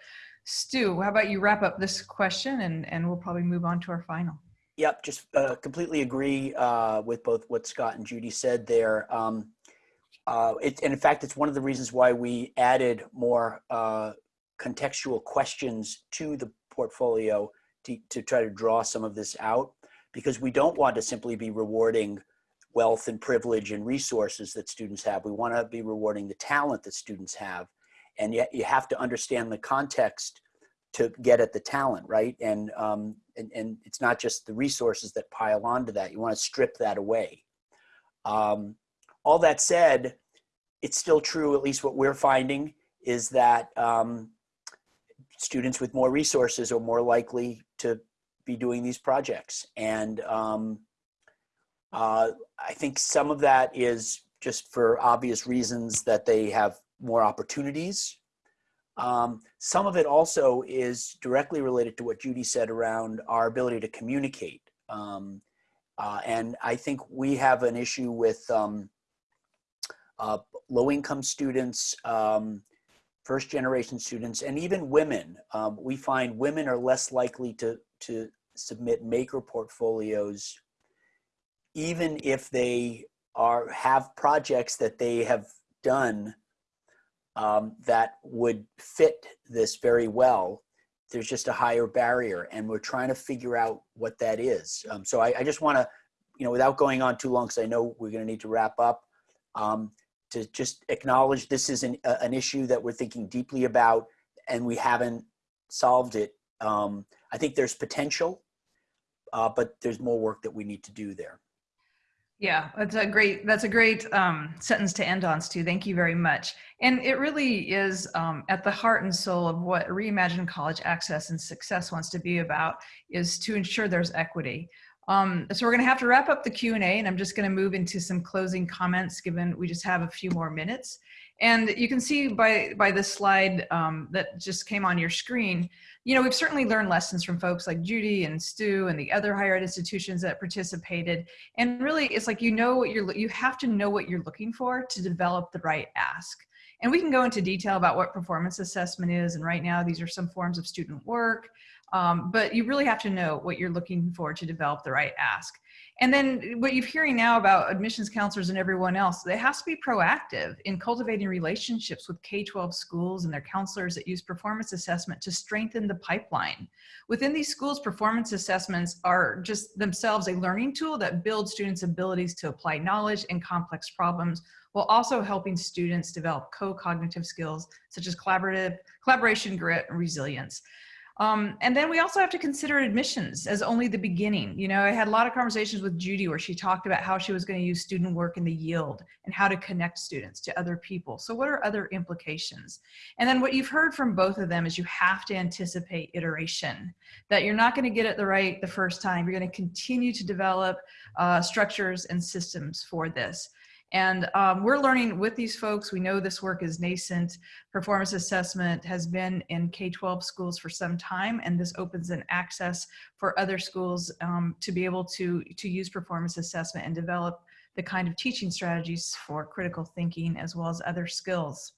Stu, how about you wrap up this question and, and we'll probably move on to our final. Yep, just uh, completely agree uh, with both what Scott and Judy said there. Um, uh, it, and in fact, it's one of the reasons why we added more uh, contextual questions to the portfolio to, to try to draw some of this out because we don't want to simply be rewarding wealth and privilege and resources that students have. We want to be rewarding the talent that students have. And yet you have to understand the context to get at the talent, right? And, um, and, and it's not just the resources that pile onto that. You want to strip that away. Um, all that said, it's still true, at least what we're finding, is that um, students with more resources are more likely to be doing these projects. And um, uh, I think some of that is just for obvious reasons that they have more opportunities. Um, some of it also is directly related to what Judy said around our ability to communicate. Um, uh, and I think we have an issue with um, uh, low income students, um, first generation students, and even women. Um, we find women are less likely to, to submit maker portfolios even if they are have projects that they have done um, that would fit this very well, there's just a higher barrier, and we're trying to figure out what that is. Um, so I, I just want to, you know, without going on too long, because I know we're going to need to wrap up, um, to just acknowledge this is an, uh, an issue that we're thinking deeply about, and we haven't solved it. Um, I think there's potential, uh, but there's more work that we need to do there. Yeah, that's a great that's a great um, sentence to end on, Stu. Thank you very much. And it really is um, at the heart and soul of what Reimagine College Access and Success wants to be about is to ensure there's equity. Um, so we're going to have to wrap up the Q&A and I'm just going to move into some closing comments given we just have a few more minutes. And you can see by, by this slide um, that just came on your screen, you know, we've certainly learned lessons from folks like Judy and Stu and the other higher ed institutions that participated. And really, it's like you know what you're, you have to know what you're looking for to develop the right ask. And we can go into detail about what performance assessment is. And right now, these are some forms of student work. Um, but you really have to know what you're looking for to develop the right ask. And then what you're hearing now about admissions counselors and everyone else, they has to be proactive in cultivating relationships with K-12 schools and their counselors that use performance assessment to strengthen the pipeline. Within these schools, performance assessments are just themselves a learning tool that builds students' abilities to apply knowledge in complex problems while also helping students develop co-cognitive skills such as collaborative, collaboration, grit, and resilience. Um, and then we also have to consider admissions as only the beginning. You know, I had a lot of conversations with Judy where she talked about how she was going to use student work in the yield and how to connect students to other people. So what are other implications? And then what you've heard from both of them is you have to anticipate iteration, that you're not going to get it the right the first time. You're going to continue to develop uh, structures and systems for this. And um, we're learning with these folks. We know this work is nascent. Performance assessment has been in K-12 schools for some time, and this opens an access for other schools um, to be able to, to use performance assessment and develop the kind of teaching strategies for critical thinking as well as other skills.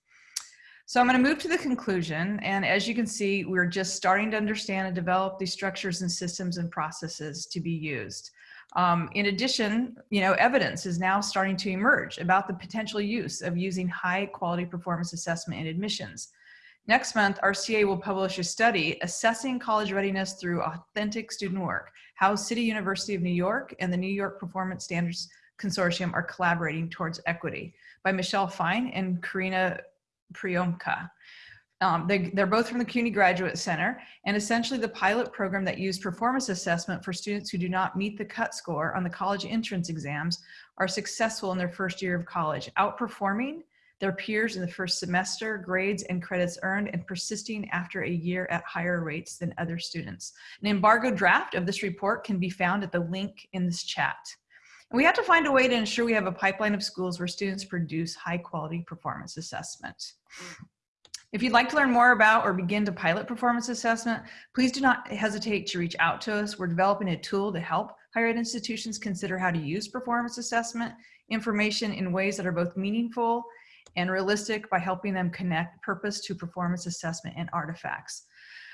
So I'm going to move to the conclusion. And as you can see, we're just starting to understand and develop these structures and systems and processes to be used. Um, in addition, you know, evidence is now starting to emerge about the potential use of using high quality performance assessment in admissions. Next month, RCA will publish a study assessing college readiness through authentic student work, how City University of New York and the New York Performance Standards Consortium are collaborating towards equity by Michelle Fine and Karyna Pryiomka. Um, they, they're both from the CUNY Graduate Center, and essentially the pilot program that used performance assessment for students who do not meet the cut score on the college entrance exams are successful in their first year of college, outperforming their peers in the first semester, grades and credits earned, and persisting after a year at higher rates than other students. An embargo draft of this report can be found at the link in this chat. And we have to find a way to ensure we have a pipeline of schools where students produce high quality performance assessment. If you'd like to learn more about or begin to pilot performance assessment, please do not hesitate to reach out to us. We're developing a tool to help higher ed institutions consider how to use performance assessment information in ways that are both meaningful and realistic by helping them connect purpose to performance assessment and artifacts.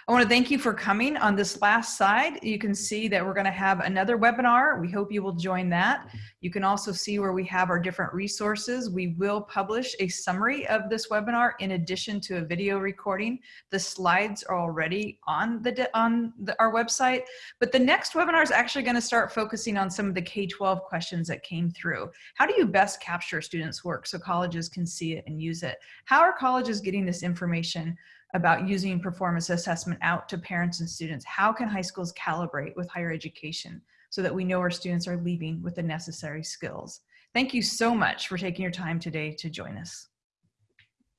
I want to thank you for coming on this last side. You can see that we're going to have another webinar. We hope you will join that. You can also see where we have our different resources. We will publish a summary of this webinar in addition to a video recording. The slides are already on the on the, our website, but the next webinar is actually going to start focusing on some of the K-12 questions that came through. How do you best capture students' work so colleges can see it and use it? How are colleges getting this information about using performance assessment out to parents and students. How can high schools calibrate with higher education so that we know our students are leaving with the necessary skills? Thank you so much for taking your time today to join us.